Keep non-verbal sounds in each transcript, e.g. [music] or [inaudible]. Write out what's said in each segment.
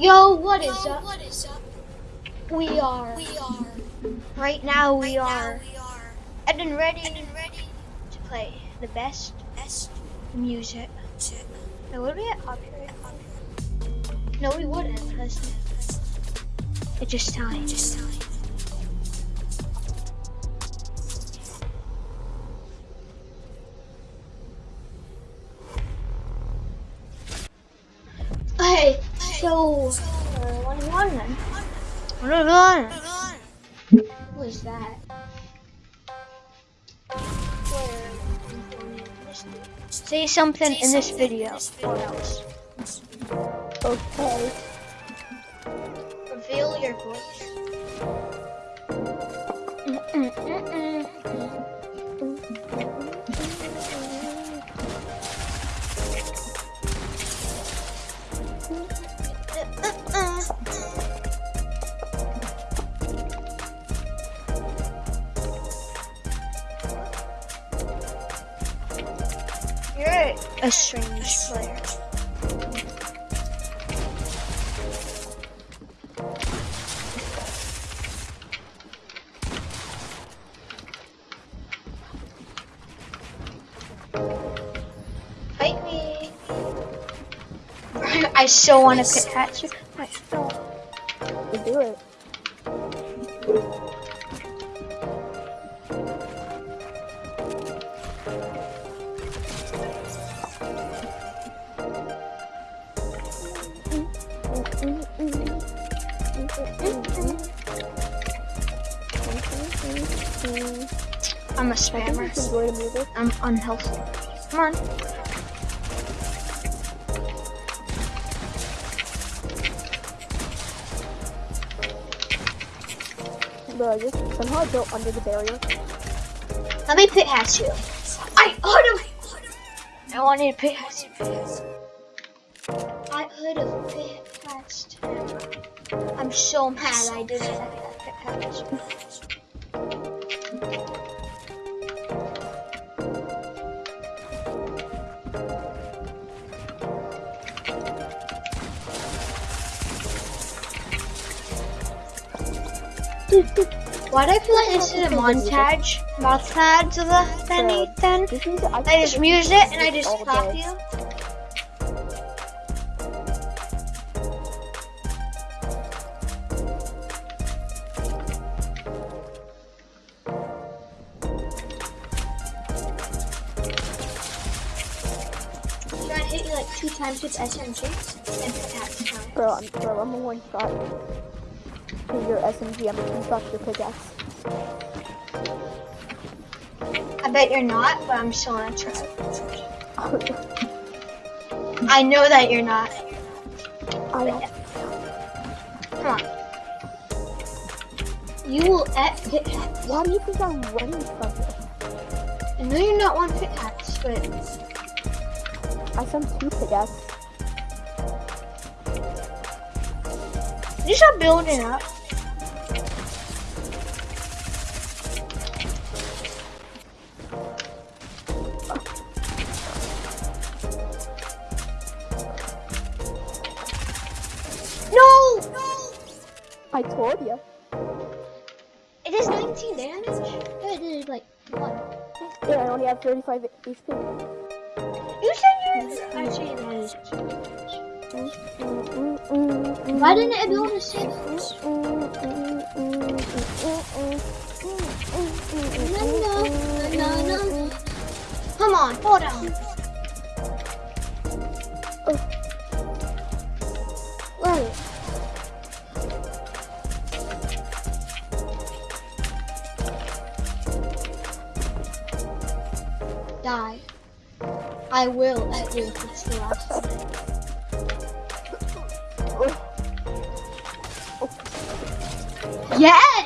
Yo, what is up? What is up? We are. We are. Right now we are. we are And then ready And then ready to play the best Best music. Now, would we get copyright? No, we wouldn't. It's just time. Just time. Uh, one one then. One one. Who is that? Say something in this video or else. Okay. Reveal your voice. A strange player. Fight me. [laughs] I so want to Pikachu. I so. You do it. Mm, I'm a you spammer. can enjoy the music. I'm unhealthy. Come on. Bro, I just somehow I built under the barrier. Let me Pikachu. I auto. I wanted to Pikachu. I could have Pikachu. I'm so mad I didn't have that Pikachu. Why do I feel like this is a montage? Montage of the then Ethan? This I, just muse it and I just clap you. Hit you like two times with SMG and pickaxe time? Bro, I'm, bro, I'm a one shot. To your SMG, I'm a two shot your pickaxe. I bet you're not, but I'm still gonna try. I know that you're not. I don't. Come on. You will at pickaxe. Why do you think I'm running from you? I know you're not one pickaxe, but I sent two pickaxe. you should build building up. I told you. It is 19 damage? Oh, it is like one. Yeah, I only have 35 HP. You said you're actually that is Why didn't it six? No, no, no, no. Come on, hold on. I will if it's the last time. Oh. Yes!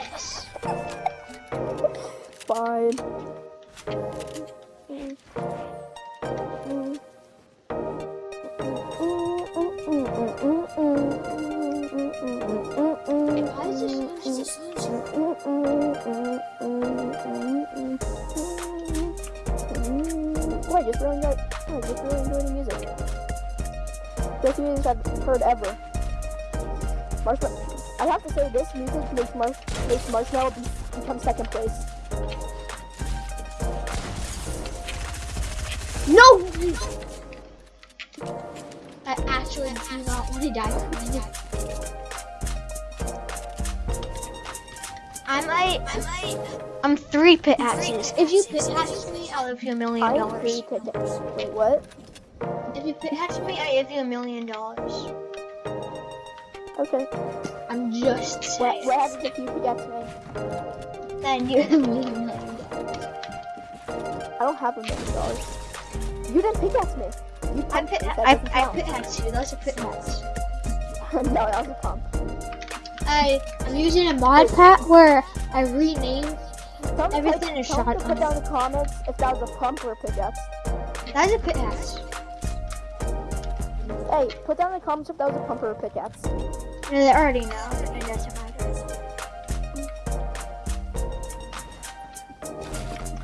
I really enjoy the music. Best music I've heard ever. Marshmello. I have to say this music makes Marsh makes Marshmello be, become second place. No! I actually do not want to die. I'm like, I'm I'm three pit hatches. If you pit hatch me, I'll give you a million dollars. agree to this. Wait, what? If you pit hatch me, I give you a million dollars. Okay. I'm just saying. what happens if you forget me? Then you me a million dollars. I don't have a million dollars. You didn't pit pickaxe me. You I pit. I, I pit hatch you. Those are pit hatch. [laughs] no, that was a pump. I, I'm using a mod pack where I renamed. Someone Everything type- is someone shot Put down the comments if that was a pump or a pickaxe. That is a hatch. Hey, put down the comments if that was a pump or a pickaxe. They already know. It doesn't matter.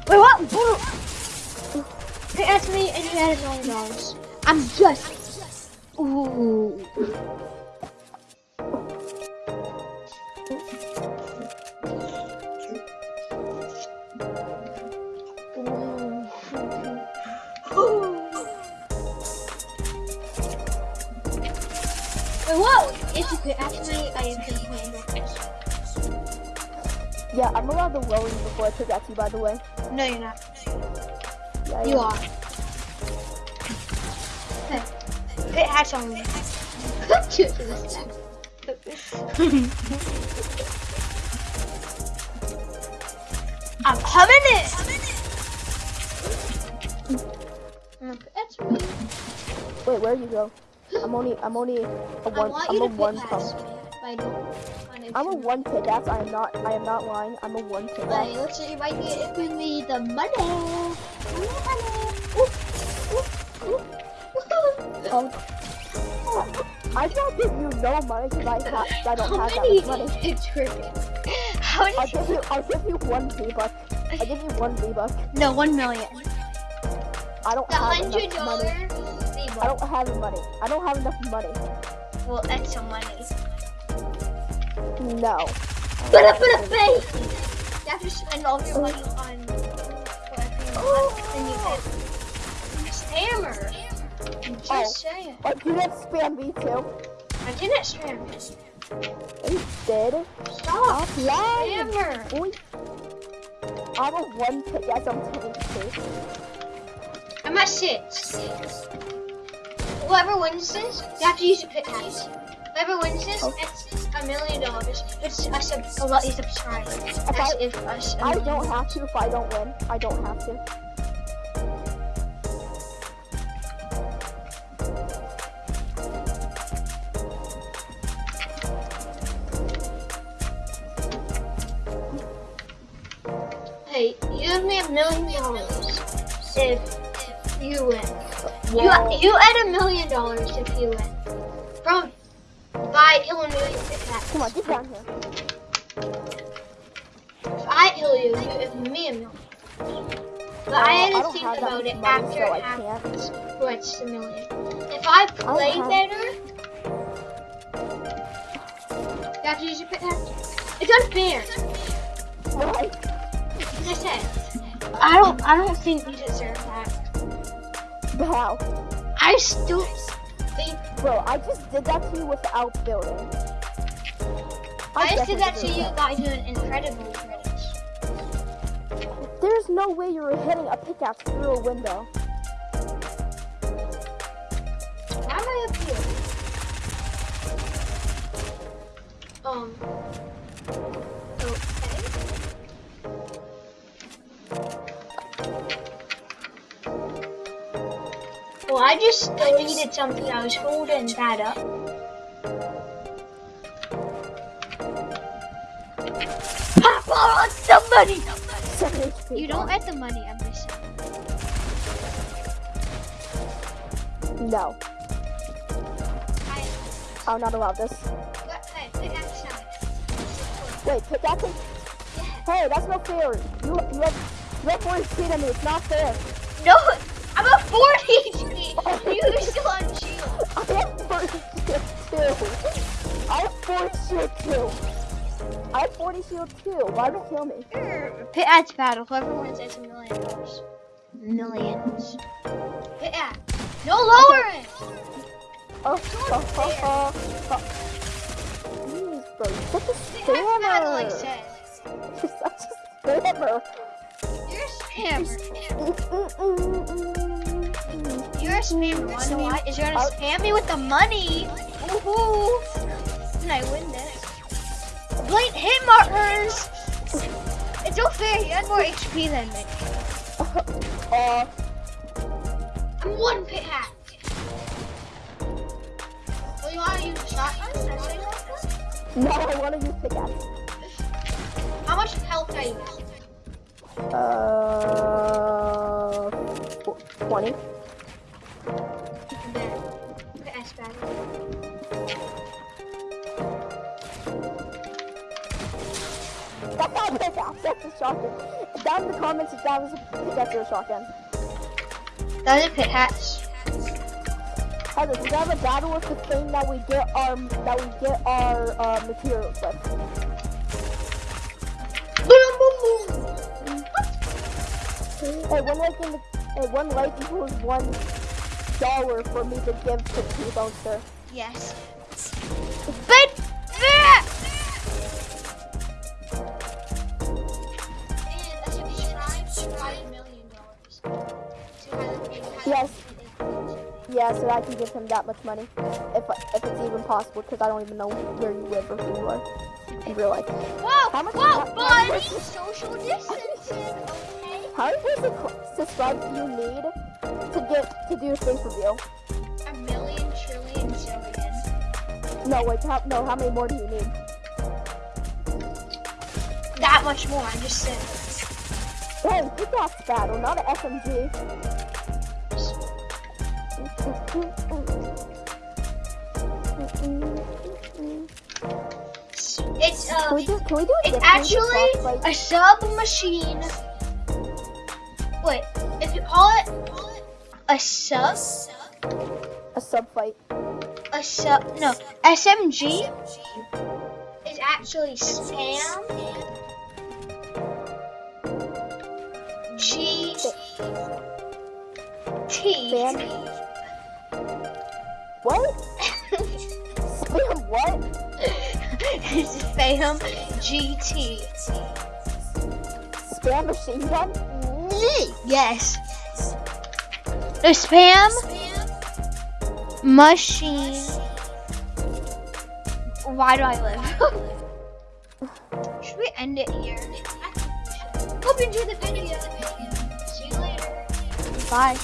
Wait, what? Boo! Pit me and you had a million dollars. I'm just. Ooh. Yeah, I'm allowed to roll you before I pickaxe you, by the way. No, you're not. Yeah, You are. Hey, pit hatch on me. Shoot to this guy. I'm coming in. Mm, That's me. Wait, where you go? I'm only, I'm only a one, I'm a one pump. Hatch me, but I don't to. I'm a one pickaxe. I am not, I am not lying. I'm a one Hey, pickaxe. let's see if I can give me the money. Money, money. Um, I can't give you no money because I, ha- I don't How have that much money. How I'll give you, I'll give you one V-buck. I'll give you one V-buck. No, one million. I don't The have hundred enough money. I don't have money. I don't have enough money. Well, that's some money. No. Put up, put up, face. You have to spend all your money on whatever you want, and you get spammer. I'm just Oh. saying. You didn't spam me too. I didn't spam. You did. Stop. Stop lying. Spammer. Boy. I'm a one pickaxe. I'm telling you. I'm at six. Whoever wins this, you have to use a pickaxe. hatch. Whoever wins this, Oh. A million dollars. It's oh, a, sub- a lot of subscribers. That's I- if a I million. don't have to if I don't win. I don't have to. Hey, you give me a million dollars if you win. Whoa. You you add a million dollars if you win. From by Illinois Come on, get down here. If I kill you, you give me a million. But I Uh, I had to think about it after so it. What's the million? If I play have- better, you have to use your hatch. It's unfair. As I said, I don't. I don't think you deserve that. How? I still think Bro, I just did that to you without building. I just did that to you by doing incredible things. There's no way you're hitting a pickaxe through a window. Why am I up here? Um. Okay. Well, I just deleted something. I was holding that up. Pop on somebody! 7 HP. You don't get the money, I'm just saying. No, I, I'm oh, not allowed this. Wait, pick that pickaxing? Hey, that's not fair. You, you have, you have 4 HP on me. It's not fair. No, I'm a 40 HP. You still on shield. [laughs] I have 4 HP too. I have 4 shield too. I have 40 shield too. Why would it kill me? Pit Ad's battle. Whoever wins gets a million dollars. Millions. Pit Ad. No lowering! Oh, oh, oh, oh, oh. Jeez, bro, you're such a like spammer. said. You're such a spammer. You're a spammer. You're a spammer. Wanna why? Is you're gonna spam me with the money. Woohoo! And I win this. Blight hit markers! It's so fair, he had more HP than me. [laughs] Uh, I'm one pit hat. Well, you wanna use a shotgun? Should I say shotgun? no, I want to use pickaxe. How much health are you now? Uh, 20. A shotgun. Down in the comments if that was a pickaxe or a shotgun. That is a pit hat. Heather, we have a battle with the thing that we get our that we get our uh, materials with. Boom, boom, boom. Hey, one like in the hey, one like equals one dollar for me to give to T-Bonester. Yes. But. Yeah, so I can give him that much money, if if it's even possible, because I don't even know where you live or who you are in real life. Whoa, How much- whoa, how- buddy! Social distancing, okay? How many people subscribe do you need to get to do a face reveal? A million, trillion, zillion. No, wait, how, no, how many more do you need? That much more, I'm just saying. Hey, pickaxe battle, not an SMG. It's, uh, we do, we it's actually a submachine. Wait, if you call it a sub, a sub fight? a sub, no, SMG is actually Sam G T. [laughs] What? Spam what? It's Spam GT. Spam machine gun? Yes. The spam machine. Why do I live? Should we end it here? Hope you enjoyed the video. See you later. Bye.